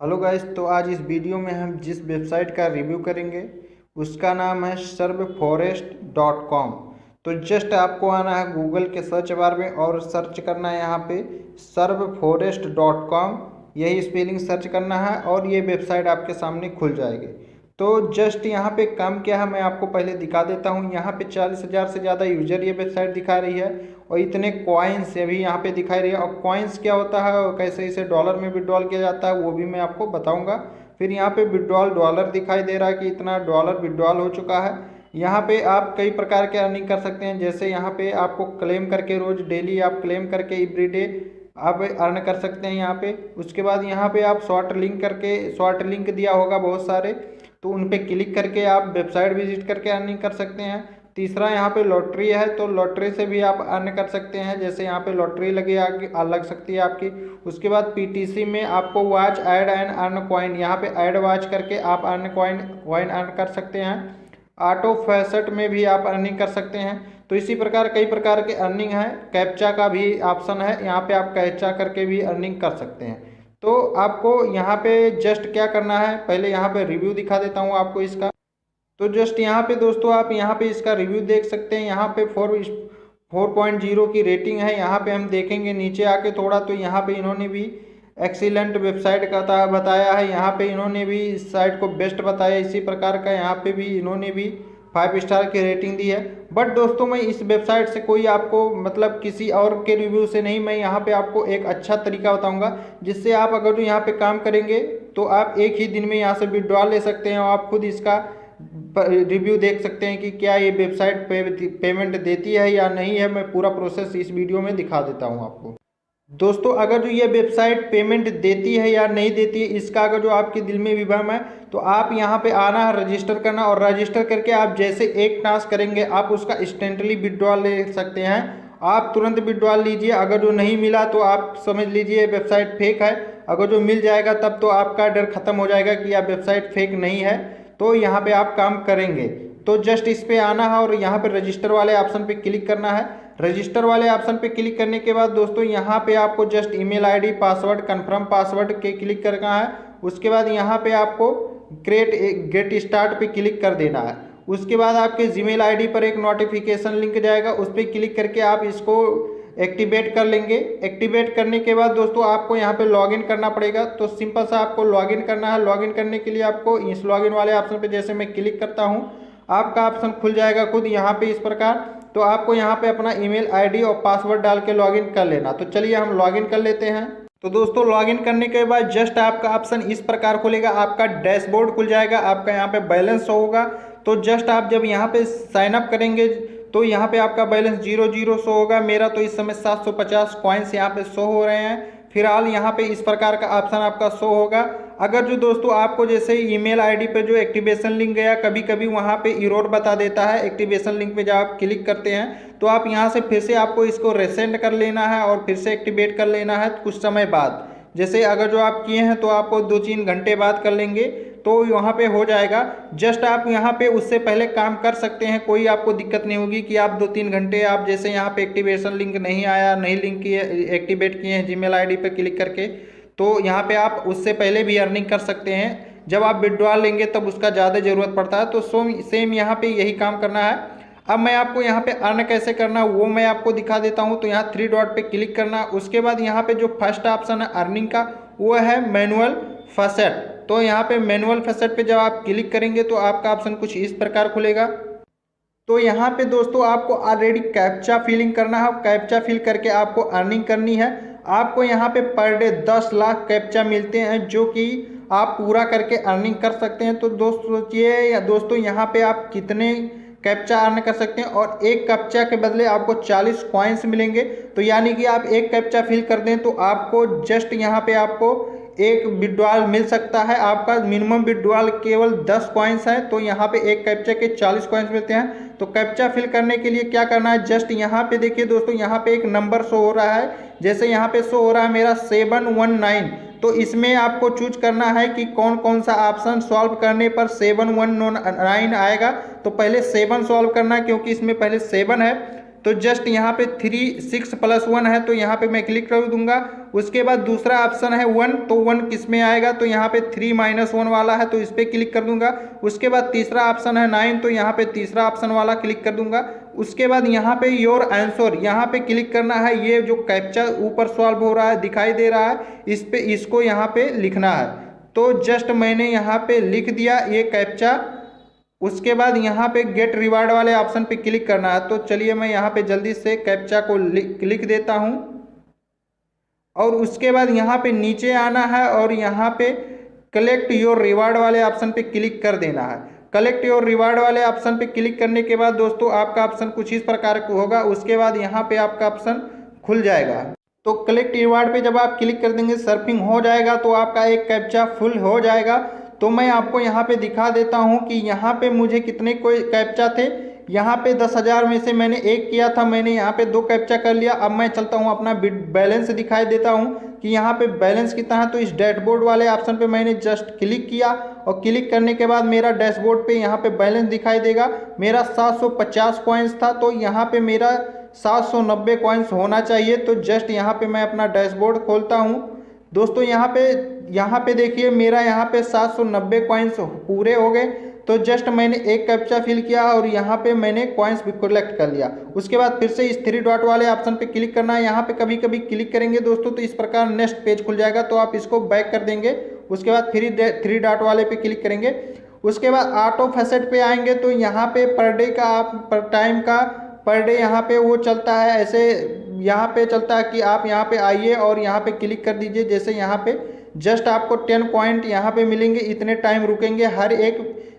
Hello guys तो आज इस वीडियो में हम जिस वेबसाइट का रिव्यू करेंगे, उसका नाम है सर्व फॉरेस्ट डॉट कॉम। तो जस्ट आपको आना है गूगल के सर्च बार में और सर्च करना है यहाँ पे सर्व फॉरेस्ट डॉट कॉम। यही स्पेलिंग सर्च करना है और ये वेबसाइट आपके सामने खुल जाएगी। तो जस्ट यहाँ पे काम क्या है, मैं आपको पहले दिखा देता हूँ। यहाँ पे चालीस हज़ार से ज़्यादा यूज़र ये वेबसाइट दिखा रही है और इतने कॉइन्स भी यहाँ पे दिखाई रही है। और कॉइन्स क्या होता है और कैसे इसे डॉलर में विड्रॉल किया जाता है, वो भी मैं आपको बताऊँगा। फिर यहाँ पे विड्रॉल डॉलर दिखाई दे रहा है कि इतना डॉलर विड्रॉल हो चुका है। यहाँ पे आप कई प्रकार के अर्निंग कर सकते हैं। जैसे यहाँ पे आपको क्लेम करके रोज़ डेली आप क्लेम करके एवरीडे आप अर्न कर सकते हैं यहाँ पे। उसके बाद यहाँ पे आप शॉर्ट लिंक करके शॉर्ट लिंक दिया होगा बहुत सारे। तो उन पर क्लिक करके आप वेबसाइट विज़िट करके अर्निंग कर सकते हैं। तीसरा यहाँ पे लॉटरी है तो लॉटरी से भी आप अर्न कर सकते हैं। जैसे यहाँ पे लॉटरी लगे लग सकती है आपकी। उसके बाद पीटीसी में आपको watch ad and earn coin यहाँ पे ऐड वॉच करके आप अर्न कॉइन कॉइन अर्न कर सकते हैं। ऑटो फैसेट में भी आप अर्निंग कर सकते हैं। तो इसी प्रकार कई प्रकार के अर्निंग है। कैप्चा का भी ऑप्शन है, यहाँ पे आप कैप्चा करके भी अर्निंग कर सकते हैं। तो आपको यहाँ पे जस्ट क्या करना है? पहले यहाँ पे रिव्यू दिखा देता हूँ आपको इसका। तो जस्ट यहाँ पे दोस्तों आप यहाँ पे इसका रिव्यू देख सकते हैं। यहाँ पे फोर फोर पॉइंट ज़ीरो की रेटिंग है। यहाँ पे हम देखेंगे नीचे आके थोड़ा तो यहाँ पे इन्होंने भी एक्सीलेंट वेबसाइट का बताया है। यहाँ पे इन्होंने भी इस साइट को बेस्ट बताया इसी प्रकार का यहाँ पे भी इन्होंने भी फाइव स्टार की रेटिंग दी है। बट दोस्तों मैं इस वेबसाइट से कोई आपको मतलब किसी और के रिव्यू से नहीं, मैं यहाँ पे आपको एक अच्छा तरीका बताऊँगा, जिससे आप अगर यहाँ पे काम करेंगे तो आप एक ही दिन में यहाँ से विड्रॉल ले सकते हैं और आप खुद इसका रिव्यू देख सकते हैं कि क्या ये वेबसाइट पे, पेमेंट देती है या नहीं है मैं पूरा प्रोसेस इस वीडियो में दिखा देता हूँ आपको। दोस्तों अगर जो ये वेबसाइट पेमेंट देती है या नहीं देती है इसका अगर जो आपके दिल में विभ्रम है तो आप यहाँ पे आना है रजिस्टर करना और रजिस्टर करके आप जैसे एक टास्क करेंगे आप उसका इंस्टेंटली विड्रॉल ले सकते हैं। आप तुरंत विड्रॉल लीजिए। अगर जो नहीं मिला तो आप समझ लीजिए वेबसाइट फेक है। अगर जो मिल जाएगा तब तो आपका डर खत्म हो जाएगा कि आप वेबसाइट फेक नहीं है। तो यहाँ पे आप काम करेंगे। तो जस्ट इस पर आना है और यहाँ पे रजिस्टर वाले ऑप्शन पे क्लिक करना है। रजिस्टर वाले ऑप्शन पे क्लिक करने के बाद दोस्तों यहाँ पे आपको just email ID password confirm password के क्लिक करना है। उसके बाद यहाँ पे आपको क्रिएट गेट स्टार्ट पे क्लिक कर देना है। उसके बाद आपके जीमेल आईडी पर एक नोटिफिकेशन लिंक जाएगा। उस पर क्लिक करके आप इसको एक्टिवेट कर लेंगे। एक्टिवेट करने के बाद दोस्तों आपको यहाँ पे लॉगिन करना पड़ेगा। तो सिंपल सा आपको लॉगिन करना है। लॉगिन करने के लिए आपको इस लॉगिन वाले ऑप्शन पे जैसे मैं क्लिक करता हूँ, आपका ऑप्शन खुल जाएगा खुद यहाँ पे इस प्रकार। तो आपको यहाँ पे अपना ईमेल आईडी और पासवर्ड डाल के लॉगिन कर लेना। तो चलिए हम लॉगिन कर लेते हैं। तो दोस्तों लॉगिन करने के बाद जस्ट आपका ऑप्शन इस प्रकार खुलेगा। आपका डैशबोर्ड खुल जाएगा। आपका यहाँ पे बैलेंस होगा। तो जस्ट आप जब यहाँ पे साइन अप करेंगे तो यहाँ पे आपका बैलेंस ज़ीरो ज़ीरो शो होगा। मेरा तो इस समय सात सौ पचास कॉइन्स यहाँ पे शो हो रहे हैं। फ़िलहाल यहाँ पे इस प्रकार का ऑप्शन आपका शो होगा। अगर जो दोस्तों आपको जैसे ईमेल आईडी पे जो एक्टिवेशन लिंक गया कभी कभी वहाँ पे इरोर बता देता है। एक्टिवेशन लिंक पे जब आप क्लिक करते हैं तो आप यहाँ से फिर से आपको इसको रेसेंड कर लेना है और फिर से एक्टिवेट कर लेना है कुछ समय बाद। जैसे अगर जो आप किए हैं तो आपको दो तीन घंटे बाद कर लेंगे। तो वहाँ पे हो जाएगा। जस्ट आप यहाँ पे उससे पहले काम कर सकते हैं, कोई आपको दिक्कत नहीं होगी कि आप दो तीन घंटे, आप जैसे यहाँ पे एक्टिवेशन लिंक नहीं आया, नहीं लिंक किए, एक्टिवेट किए हैं जीमेल आईडी पे क्लिक करके तो यहाँ पे आप उससे पहले भी अर्निंग कर सकते हैं। जब आप विड्रॉल लेंगे तब उसका ज़्यादा ज़रूरत पड़ता है तो सो सेम यहाँ पे यही काम करना है। अब मैं आपको यहाँ पे अर्न कैसे करना, वो मैं आपको दिखा देता हूँ तो यहाँ थ्री डॉट पे क्लिक करना। उसके बाद यहाँ पे जो फ़र्स्ट ऑप्शन है अर्निंग का, वो है मैनुअल फसेट तो यहाँ पे मैनुअल फसेट पे जब आप क्लिक करेंगे तो आपका ऑप्शन कुछ इस प्रकार खुलेगा। तो यहाँ पे दोस्तों आपको ऑलरेडी कैप्चा फिलिंग करना है। कैप्चा फिल करके आपको अर्निंग करनी है। आपको यहाँ पे पर डे दस लाख कैप्चा मिलते हैं जो कि आप पूरा करके अर्निंग कर सकते हैं। तो दोस्त, सोचिए या दोस्तों यहाँ पे आप कितने कैप्चा अर्न कर सकते हैं और एक कैप्चा के बदले आपको 40 कॉइन्स मिलेंगे। तो यानी कि आप एक कैप्चा फिल कर दें तो आपको जस्ट यहाँ पे आपको एक विड्रॉल मिल सकता है। आपका मिनिमम विड्रॉल केवल 10 कॉइन्स है तो यहाँ पे एक कैप्चा के 40 कॉइन्स मिलते हैं। तो कैप्चा फिल करने के लिए क्या करना है? जस्ट यहाँ पे देखिए दोस्तों, यहाँ पे एक नंबर शो हो रहा है। जैसे यहाँ पे शो हो रहा है मेरा सेवन वन नाइन तो इसमें आपको चूज़ करना है कि कौन कौन सा ऑप्शन सॉल्व करने पर सेवन वन नाइन आएगा। तो पहले सेवन सॉल्व करना क्योंकि इसमें पहले सेवन है। तो जस्ट यहाँ पे थ्री सिक्स प्लस वन है तो यहाँ पे मैं क्लिक कर दूँगा। उसके बाद दूसरा ऑप्शन है वन तो वन किसमें आएगा? तो यहाँ पे थ्री माइनस वन वाला है तो इस पर क्लिक कर दूँगा। उसके बाद तीसरा ऑप्शन है नाइन तो यहाँ पे तीसरा ऑप्शन वाला क्लिक कर दूँगा। उसके बाद यहाँ पे योर आंसर यहाँ पे क्लिक करना है। ये जो कैप्चा ऊपर सॉल्व हो रहा है, दिखाई दे रहा है, इस पर इसको यहाँ पे लिखना है। तो जस्ट मैंने यहाँ पे लिख दिया ये कैप्चा उसके बाद यहाँ पे गेट रिवार्ड वाले ऑप्शन पे क्लिक करना है तो चलिए मैं यहाँ पे जल्दी से कैप्चा को लिख देता हूँ। और उसके बाद यहाँ पे नीचे आना है और यहाँ पे कलेक्ट योर रिवार्ड वाले ऑप्शन पे क्लिक कर देना है। कलेक्ट योर रिवार्ड वाले ऑप्शन पे क्लिक करने के बाद दोस्तों, आपका ऑप्शन कुछ इस प्रकार का होगा। उसके बाद यहाँ पे आपका ऑप्शन खुल जाएगा। तो कलेक्ट रिवार्ड पे जब आप क्लिक कर देंगे सर्फिंग हो जाएगा तो आपका एक कैप्चा फुल हो जाएगा। तो मैं आपको यहाँ पे दिखा देता हूँ कि यहाँ पे मुझे कितने कोई कैप्चा थे। यहाँ पे दस हज़ार में से मैंने एक किया था, मैंने यहाँ पे दो कैप्चा कर लिया। अब मैं चलता हूँ अपना बैलेंस दिखाई देता हूँ कि यहाँ पे बैलेंस कितना है। तो इस डैशबोर्ड वाले ऑप्शन पे मैंने जस्ट क्लिक किया और क्लिक करने के बाद मेरा डैशबोर्ड पे यहाँ पे बैलेंस दिखाई देगा। मेरा 750 कॉइन्स था तो यहाँ पे मेरा 790 कॉइन्स होना चाहिए। तो जस्ट यहाँ पे मैं अपना डैशबोर्ड खोलता हूँ। दोस्तों, यहाँ पे यहाँ पे देखिए मेरा यहाँ पे 790 कॉइन्स पूरे हो गए तो जस्ट मैंने एक कैप्चा फिल किया और यहाँ पे मैंने कॉइन्स भी कलेक्ट कर लिया उसके बाद फिर से इस थ्री डॉट वाले ऑप्शन पे क्लिक करना है यहाँ पे कभी कभी क्लिक करेंगे दोस्तों तो इस प्रकार नेक्स्ट पेज खुल जाएगा तो आप इसको बैक कर देंगे उसके बाद थ्री थ्री डॉट वाले पे क्लिक करेंगे उसके बाद ऑटो फैसेट पे आएँगे तो यहाँ पे पर डे का आप पर टाइम का पर डे यहाँ पे वो चलता है ऐसे यहाँ पे चलता है कि आप यहाँ पे आइए और यहाँ पे क्लिक कर दीजिए जैसे यहाँ पे जस्ट आपको टेन पॉइंट यहाँ पे मिलेंगे, इतने टाइम रुकेंगे, हर एक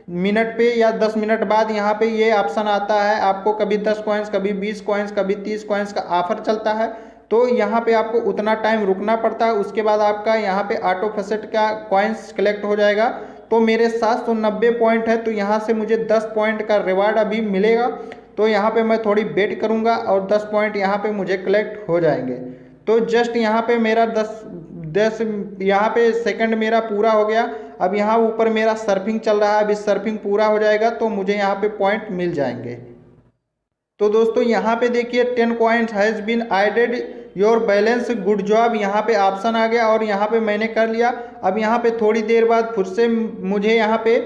मिनट पे या दस मिनट बाद यहाँ पे ये ऑप्शन आता है, आपको कभी दस कॉइन्स कभी बीस कॉइन्स कभी तीस कॉइन्स का ऑफ़र चलता है तो यहाँ पे आपको उतना टाइम रुकना पड़ता है, उसके बाद आपका यहाँ पे ऑटो फसेट का कॉइन्स कलेक्ट हो जाएगा तो मेरे सात सौ नब्बे पॉइंट है तो यहाँ से मुझे दस पॉइंट का रिवार्ड अभी मिलेगा तो यहाँ पे मैं थोड़ी वेट करूँगा और दस पॉइंट यहाँ पे मुझे कलेक्ट हो जाएँगे तो जस्ट यहाँ पे मेरा दस दस, यहाँ पे सेकंड मेरा पूरा हो गया। अब यहाँ ऊपर मेरा सर्फिंग चल रहा है। अभी सर्फिंग पूरा हो जाएगा तो मुझे यहाँ पे पॉइंट मिल जाएँगे। तो दोस्तों, यहाँ पे देखिए ten point has been added your balance good job यहाँ पे ऑप्शन आ गया और यहाँ पे मैंने कर लिया। अब यहाँ पे थोड़ी देर बाद फिर से मुझे यहाँ पे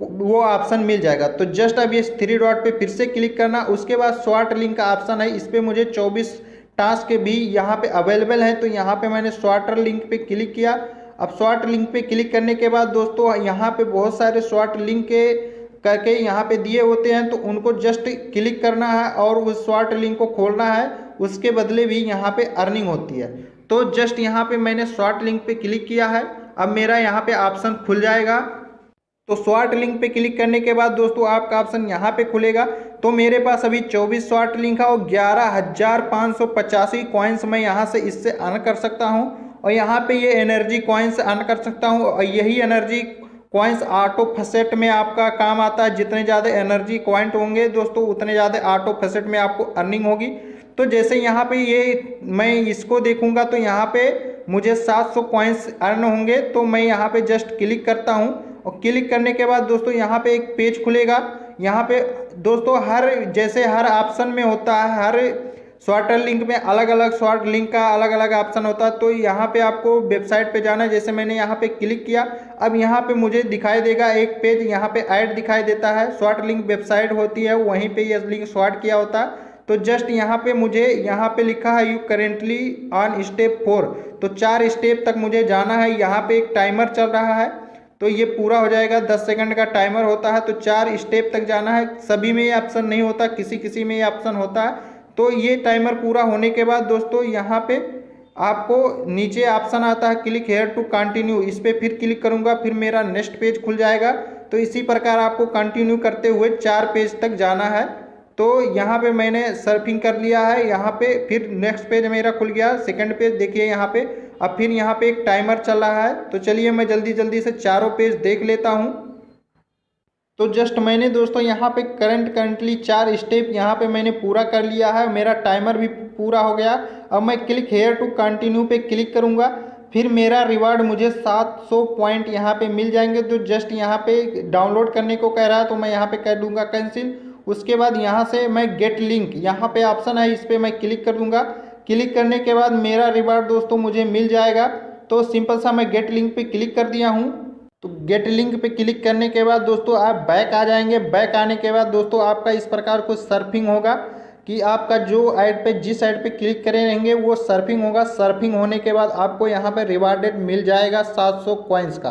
वो ऑप्शन मिल जाएगा। तो जस्ट अब इस थ्री डॉट पे फिर से क्लिक करना। उसके बाद शॉर्ट लिंक का ऑप्शन है। इस पर मुझे 24 टास्क भी यहाँ पे अवेलेबल है तो यहाँ पे मैंने शॉर्टर लिंक पे क्लिक किया। अब शॉर्ट लिंक पे क्लिक करने के बाद दोस्तों, यहाँ पे बहुत सारे शॉर्ट लिंक के करके यहाँ पे दिए होते हैं तो उनको जस्ट क्लिक करना है और उस शॉर्ट लिंक को खोलना है, उसके बदले भी यहाँ पे अर्निंग होती है। तो जस्ट यहाँ पे मैंने शॉर्ट लिंक पे क्लिक किया है। अब मेरा यहाँ पे ऑप्शन खुल जाएगा। तो शॉर्ट लिंक पे क्लिक करने के बाद दोस्तों, आपका ऑप्शन यहाँ पे खुलेगा। तो मेरे पास अभी 24 शॉर्ट लिंक है और ग्यारह हज़ार पाँच सौ पचासी कॉइन्स मैं यहाँ से इससे अर्न कर सकता हूँ और यहाँ पे ये एनर्जी कॉइन्स अर्न कर सकता हूँ और यही एनर्जी कॉइन्स ऑटो फसेट में आपका काम आता है। जितने ज़्यादा एनर्जी कॉइंट होंगे दोस्तों, उतने ज़्यादा ऑटो फसेट में आपको अर्निंग होगी। तो जैसे यहाँ पे ये मैं इसको देखूँगा तो यहाँ पे मुझे 700 सौ कॉइन्स अर्न होंगे। तो मैं यहाँ पे जस्ट क्लिक करता हूँ और क्लिक करने के बाद दोस्तों यहाँ पे एक पेज खुलेगा। यहाँ पे दोस्तों हर, जैसे हर ऑप्शन में होता है, हर शॉर्टर लिंक में अलग अलग शॉर्ट लिंक का अलग अलग ऑप्शन होता है तो यहाँ पे आपको वेबसाइट पे जाना है। जैसे मैंने यहाँ पे क्लिक किया, अब यहाँ पे मुझे दिखाई देगा एक पेज यहाँ पे ऐड दिखाई देता है। शॉर्ट लिंक वेबसाइट होती है, वहीं पे ये लिंक शॉर्ट किया होता है। तो जस्ट यहाँ पे मुझे, यहाँ पे लिखा है you currently on step four तो चार स्टेप तक मुझे जाना है। यहाँ पे एक टाइमर चल रहा है। तो ये पूरा हो जाएगा। दस सेकंड का टाइमर होता है तो चार स्टेप तक जाना है। सभी में ये ऑप्शन नहीं होता, किसी किसी में ये ऑप्शन होता है। तो ये टाइमर पूरा होने के बाद दोस्तों यहाँ पे आपको नीचे ऑप्शन आता है क्लिक हेयर टू कंटिन्यू। इस पर फिर क्लिक करूँगा, फिर मेरा नेक्स्ट पेज खुल जाएगा। तो इसी प्रकार आपको कंटिन्यू करते हुए चार पेज तक जाना है। तो यहाँ पे मैंने सर्फिंग कर लिया है। यहाँ पे फिर नेक्स्ट पेज मेरा खुल गया। सेकंड पेज देखिए यहाँ पे। अब फिर यहाँ पे एक टाइमर चल रहा है। तो चलिए मैं जल्दी जल्दी से चारों पेज देख लेता हूँ। तो जस्ट मैंने दोस्तों यहाँ पे करंट करंटली चार स्टेप यहाँ पे मैंने पूरा कर लिया है। मेरा टाइमर भी पूरा हो गया। अब मैं क्लिक हेयर टू कंटिन्यू पे क्लिक करूँगा। फिर मेरा रिवार्ड मुझे 700 पॉइंट यहाँ पे मिल जाएँगे। तो जस्ट यहाँ पे डाउनलोड करने को कह रहा है तो मैं यहाँ पे कर दूँगा कैंसिल उसके बाद यहाँ से मैं गेट लिंक यहाँ पे ऑप्शन है, इस पर मैं क्लिक कर दूँगा। क्लिक करने के बाद मेरा रिवार्ड दोस्तों मुझे मिल जाएगा। तो सिंपल सा मैं गेट लिंक पे क्लिक कर दिया हूँ। तो गेट लिंक पे क्लिक करने के बाद दोस्तों आप बैक आ जाएँगे। बैक आने के बाद दोस्तों आपका इस प्रकार कुछ सर्फिंग होगा कि आपका जो ऐड पे, जिस ऐड पे क्लिक करे रहेंगे, वो सर्फिंग होगा। सर्फिंग होने के बाद आपको यहाँ पे रिवार्डेड मिल जाएगा 700 कॉइन्स का।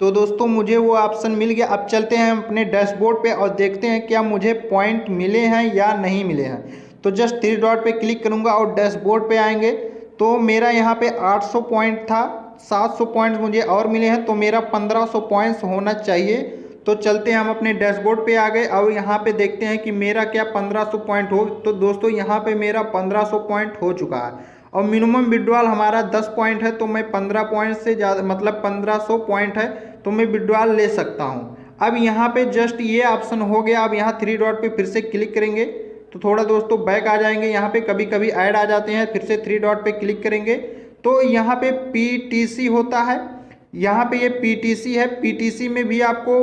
तो दोस्तों मुझे वो ऑप्शन मिल गया। अब चलते हैं अपने डैशबोर्ड पे और देखते हैं क्या मुझे पॉइंट मिले हैं या नहीं मिले हैं। तो जस्ट थ्री डॉट पे क्लिक करूँगा और डैशबोर्ड पे आएँगे। तो मेरा यहाँ पे 800 पॉइंट था 700 पॉइंट्स मुझे और मिले हैं तो मेरा 1500 पॉइंट्स होना चाहिए। तो चलते हैं हम अपने डैशबोर्ड पे आ गए और यहाँ पे देखते हैं कि मेरा क्या 1500 पॉइंट हो। तो दोस्तों, यहाँ पे मेरा 1500 पॉइंट हो चुका है। और मिनिमम विड्रॉल हमारा 10 पॉइंट है तो मैं 15 पॉइंट से ज़्यादा मतलब 1500 पॉइंट है तो मैं विड्रॉल ले सकता हूँ। अब यहाँ पे जस्ट ये ऑप्शन हो गया। अब यहाँ थ्री डॉट पे फिर से क्लिक करेंगे। तो थोड़ा दोस्तों बैक आ जाएँगे, यहाँ पे कभी कभी ऐड आ जाते हैं, फिर से थ्री डॉट पे क्लिक करेंगे। तो यहाँ पे पीटीसी होता है, यहाँ पे ये पीटीसी है पीटीसी में भी आपको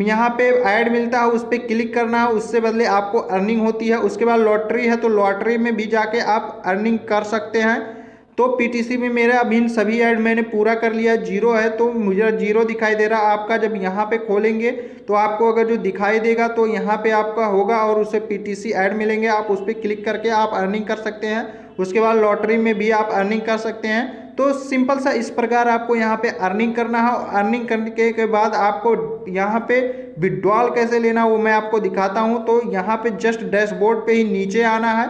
यहाँ पे ऐड मिलता है, उस पर क्लिक करना है, उससे बदले आपको अर्निंग होती है, उसके बाद लॉटरी है तो लॉटरी में भी जाके आप अर्निंग कर सकते हैं। तो पीटीसी में मेरा अभी इन सभी ऐड मैंने पूरा कर लिया, ज़ीरो है तो मुझे ज़ीरो दिखाई दे रहा, आपका जब यहाँ पे खोलेंगे तो आपको अगर जो दिखाई देगा तो यहाँ पे आपका होगा और उसे पीटीसी ऐड मिलेंगे, आप उस पर क्लिक करके आप अर्निंग कर सकते हैं, उसके बाद लॉटरी में भी आप अर्निंग कर सकते हैं तो सिंपल सा इस प्रकार आपको यहाँ पे अर्निंग करना है अर्निंग करने के बाद आपको यहाँ पे विड्रॉल कैसे लेना, वो मैं आपको दिखाता हूँ तो यहाँ पे जस्ट डैशबोर्ड पे ही नीचे आना है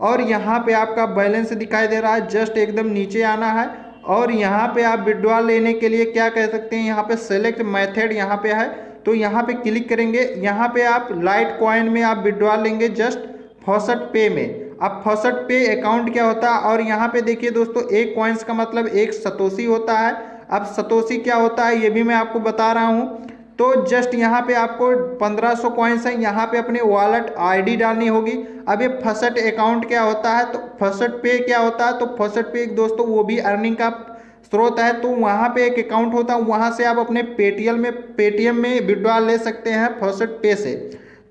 और यहाँ पे आपका बैलेंस दिखाई दे रहा है, जस्ट एकदम नीचे आना है। और यहाँ पे आप विड्रॉल लेने के लिए क्या कह सकते हैं, यहाँ पे सेलेक्ट मेथड यहाँ पे है। तो यहाँ पे क्लिक करेंगे, यहाँ पे आप लाइट कॉइन में आप विड्रॉल लेंगे जस्ट फौसठ पे में। अब फौसठ पे अकाउंट क्या होता है, और यहाँ पे देखिए दोस्तों, एक कॉइन्स का मतलब एक सतोशी होता है। अब सतोशी क्या होता है, ये भी मैं आपको बता रहा हूँ। तो जस्ट यहाँ पे आपको 1500 सौ कॉइन्स है, यहाँ पे अपने वॉलेट आईडी डालनी होगी। अब ये फ़र्स्ट अकाउंट क्या होता है? तो फ़र्स्ट पे क्या होता है? तो फ़र्स्ट पे एक दोस्तों वो भी अर्निंग का स्रोत है तो वहाँ पे एक अकाउंट होता है, वहाँ से आप अपने पेटीएम में पेटीएम में विड्रॉल ले सकते हैं फ़र्स्ट पे से।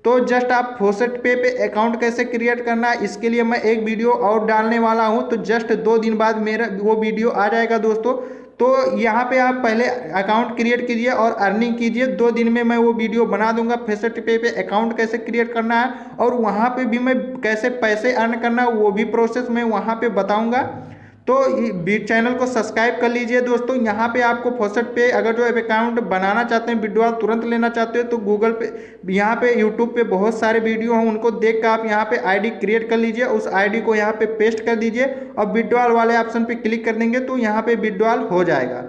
तो जस्ट आप फोसेट पे पे अकाउंट कैसे क्रिएट करना है, इसके लिए मैं एक वीडियो और डालने वाला हूँ। तो जस्ट दो दिन बाद मेरा वो वीडियो आ जाएगा दोस्तों। तो यहाँ पे आप पहले अकाउंट क्रिएट कीजिए और अर्निंग कीजिए। दो दिन में मैं वो वीडियो बना दूँगा। फेसट पे पे अकाउंट कैसे क्रिएट करना है और वहाँ पे भी मैं कैसे पैसे अर्न करना है, वो भी प्रोसेस मैं वहाँ पे बताऊँगा। तो चैनल को सब्सक्राइब कर लीजिए दोस्तों। यहाँ पे आपको फोसट पे अगर जो अकाउंट बनाना चाहते हैं विड्रॉल तुरंत लेना चाहते हो तो गूगल पे, यहाँ पे यूट्यूब पे बहुत सारे वीडियो हैं, उनको देख कर आप यहाँ पे आईडी क्रिएट कर लीजिए। उस आईडी को यहाँ पे पेस्ट कर दीजिए और विड्रॉल वाले ऑप्शन पे क्लिक कर देंगे तो यहाँ पे विड्रॉल हो जाएगा।